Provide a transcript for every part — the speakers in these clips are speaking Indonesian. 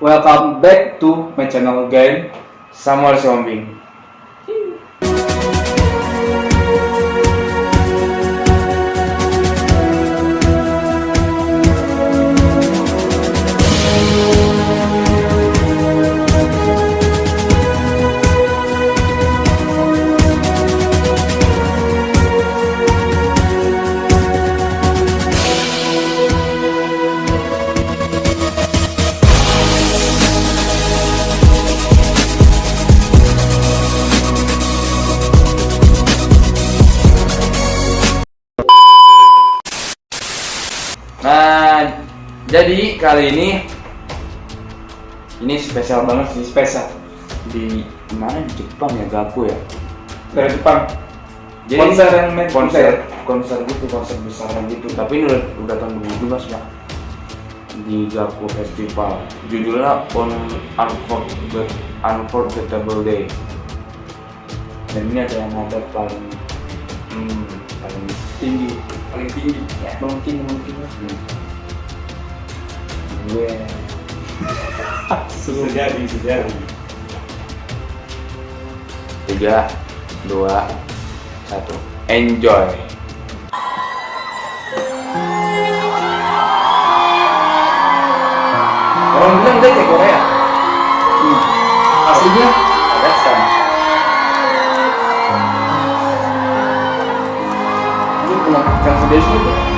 Welcome back to my channel again Samuel Siombing jadi kali ini ini spesial banget sih spesial di mana di Jepang ya Gaku ya dari Jepang. jadi Konser yang main konser konser gitu konser besaran gitu tapi ini udah udah tahun 2017 ya di Gaku Festival judulnya On Unforget Unforgettable Day dan ini ada yang ada paling hmm, paling tinggi, paling tinggi. Ya. Mungkin mungkin. hmm. Gue Sejadi, sejadi. tiga dua satu enjoy Orang bilang dia kayak Korea. Hmm. Aslinya Kazakhstan ini yang sedih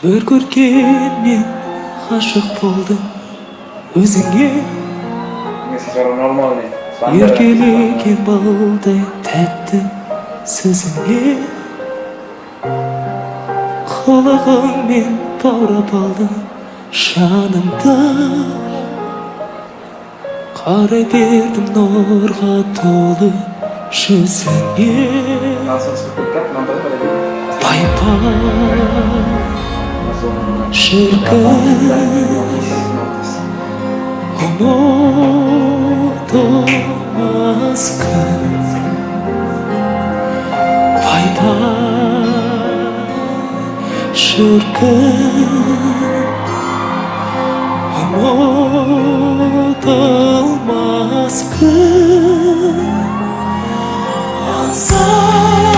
бір көргенмен ғашық болдым өзіңе. Еркелеген балдай тәтті сөзіңе. Қылығыңмен баурап алдың жанымды. Қарай бердім нұрға толы жүзіңе. 思わずかファイター知るか思ったますか朝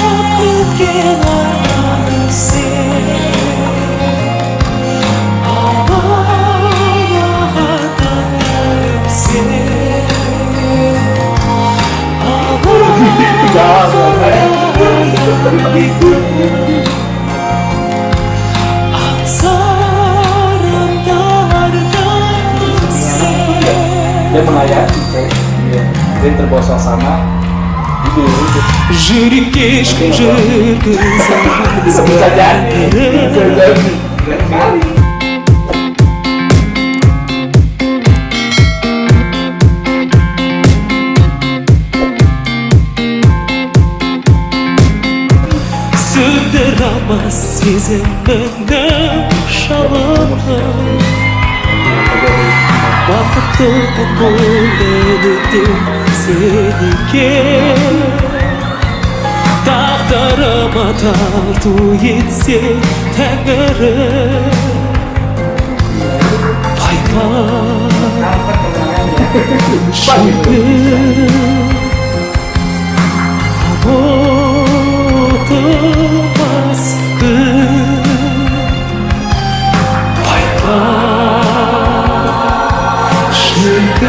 dia melayat dia terbawa suasana. Jurikes que jurikes Bisa jadi Bisa jadi Sığdıramaz sizi benden şalana Kaptık buldu seni ki Dağdarıma daldı gitsi tengere Paypa Şimdi Havotu 그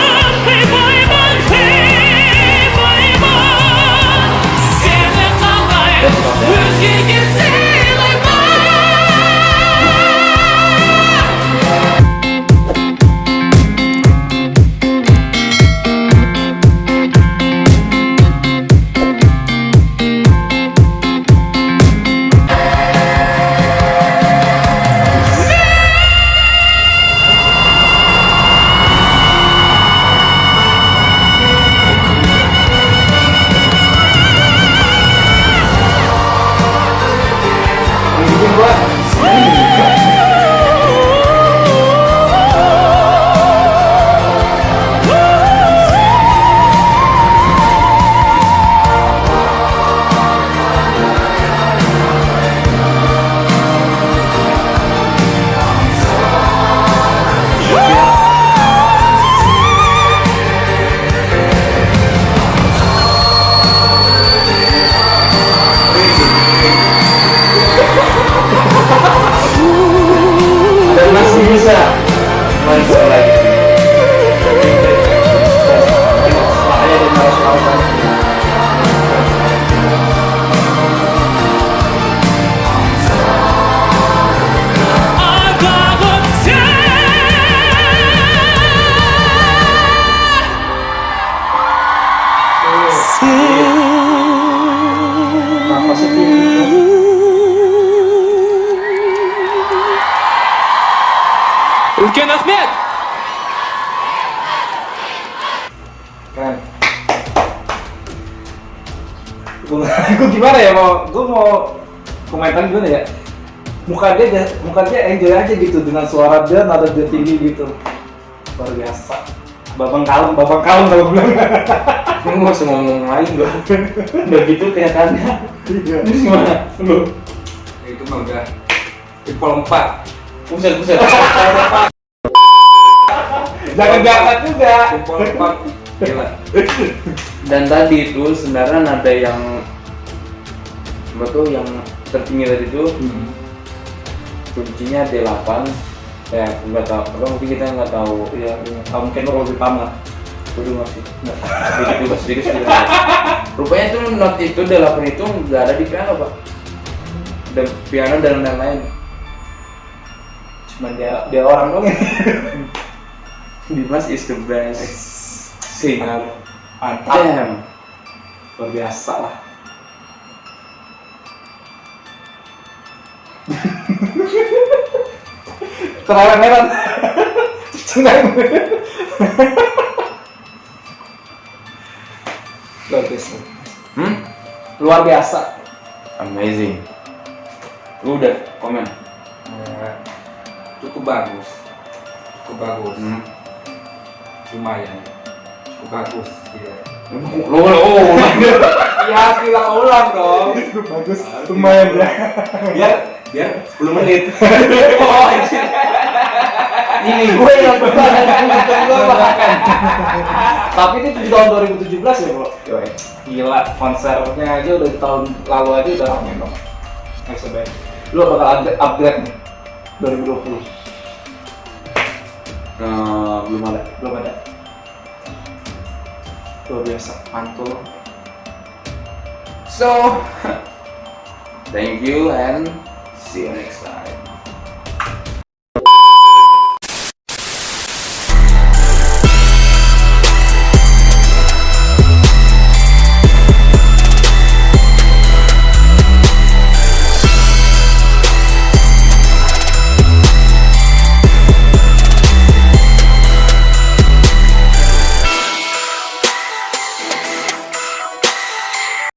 Türkan Ahmed. Keren. Gue gimana ya mau, gue mau komentar gimana ya? Muka dia, muka dia enjoy aja gitu dengan suara dia nada dia tinggi gitu. Luar biasa. Babang kalem, babang kalem kalau bilang. Gue mau ngomong lain gue. Udah gitu kenyataannya. Iya. Ini gimana? Lu? Itu mah udah. Tipe 4 Pusat, pusat jangan diangkat juga empat gila. Dan tadi itu sebenarnya nada yang tuh yang tertinggi tadi itu kuncinya D8 ya nggak tahu. Apa mungkin kita nggak tahu. Iya iya. Ah, mungkin kalau lebih paham lah. Waduh masih sedikit juga sedikit sedikit rupanya tuh not itu D8 itu nggak ada di piano pak. Dan piano dan lain-lain. Cuman dia dia orang dong ini Dimas is the best. Singer mantap damn. Luar biasa lah. Terang-terangan Cengang Luar biasa. Hmm? Luar biasa. Amazing. Lu udah komen? Cukup bagus. Cukup bagus. Hmm. Lumayan. Cukup bagus iya. Lu lu oh, ya bilang ulang dong. Bagus Lumayan ya. Biar biar 10 menit. Oh ini gue yang bahkan Tapi ini di tahun 2017 ya bro? Gila konsernya aja udah tahun lalu aja udah rame dong Next band Lu bakal upgrade, upgrade nih 2020 Nah, belum ada Belum ada. Luar biasa Mantul. So thank you and see you next time